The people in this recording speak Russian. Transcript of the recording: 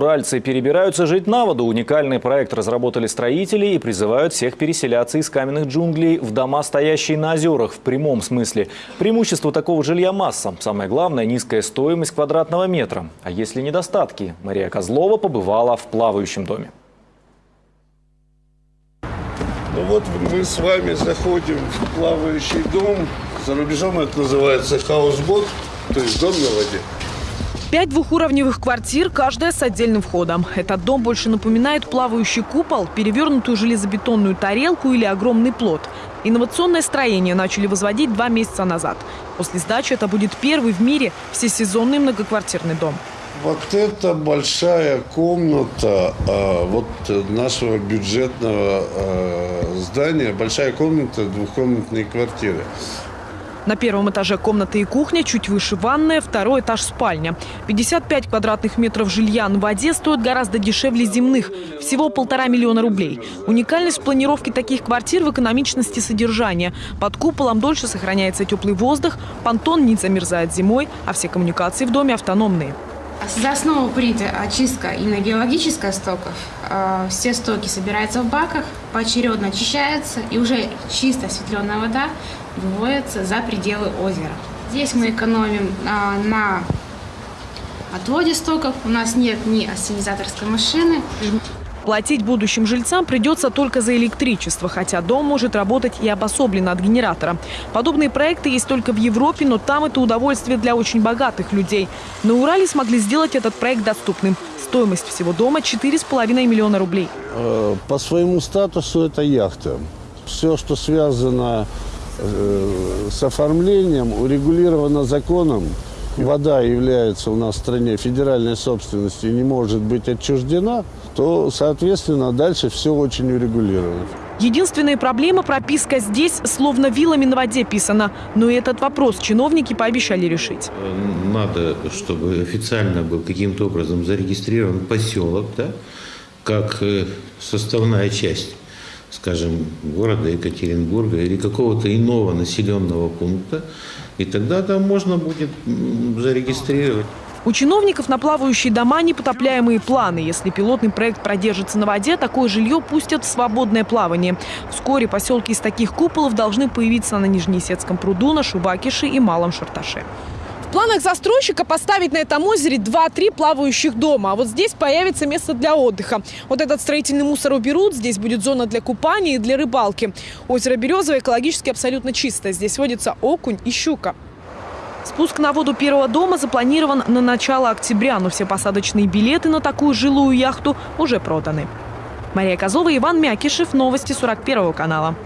Уральцы перебираются жить на воду. Уникальный проект разработали строители и призывают всех переселяться из каменных джунглей в дома, стоящие на озерах, в прямом смысле. Преимущество такого жилья масса. Самое главное – низкая стоимость квадратного метра. А если недостатки? Мария Козлова побывала в плавающем доме. Ну вот мы с вами заходим в плавающий дом. За рубежом это называется хаусбот, то есть дом на воде. Пять двухуровневых квартир, каждая с отдельным входом. Этот дом больше напоминает плавающий купол, перевернутую железобетонную тарелку или огромный плод. Инновационное строение начали возводить два месяца назад. После сдачи это будет первый в мире всесезонный многоквартирный дом. Вот это большая комната э, вот нашего бюджетного э, здания, большая комната двухкомнатной квартиры. На первом этаже комната и кухня, чуть выше ванная, второй этаж спальня. 55 квадратных метров жилья на воде стоят гораздо дешевле земных. Всего полтора миллиона рублей. Уникальность в планировке таких квартир в экономичности содержания. Под куполом дольше сохраняется теплый воздух, понтон не замерзает зимой, а все коммуникации в доме автономные. За основу принята очистка именно биологическая стоков. А, все стоки собираются в баках, поочередно очищаются, и уже чисто осветленная вода выводится за пределы озера. Здесь мы экономим а, на отводе стоков. У нас нет ни ассенизаторской машины. Платить будущим жильцам придется только за электричество, хотя дом может работать и обособленно от генератора. Подобные проекты есть только в Европе, но там это удовольствие для очень богатых людей. На Урале смогли сделать этот проект доступным. Стоимость всего дома 4,5 миллиона рублей. Э, по своему статусу это яхта. Все, что связано с оформлением, урегулировано законом. Вода является у нас в стране федеральной собственностью и не может быть отчуждена – то, соответственно, дальше все очень урегулировано. Единственная проблема – прописка здесь словно вилами на воде писана. Но и этот вопрос чиновники пообещали решить. Надо, чтобы официально был каким-то образом зарегистрирован поселок, да, как э, составная часть, скажем, города Екатеринбурга или какого-то иного населенного пункта. И тогда там можно будет зарегистрировать. У чиновников на плавающие дома непотопляемые планы. Если пилотный проект продержится на воде, такое жилье пустят в свободное плавание. Вскоре поселки из таких куполов должны появиться на Нижнеесетском пруду, на Шубакише и Малом Шарташе. В планах застройщика поставить на этом озере 2-3 плавающих дома. А вот здесь появится место для отдыха. Вот этот строительный мусор уберут. Здесь будет зона для купания и для рыбалки. Озеро Березовое экологически абсолютно чистое. Здесь водится окунь и щука. Спуск на воду первого дома запланирован на начало октября, но все посадочные билеты на такую жилую яхту уже проданы. Мария Козлова, Иван Мякишев. Новости 41 канала.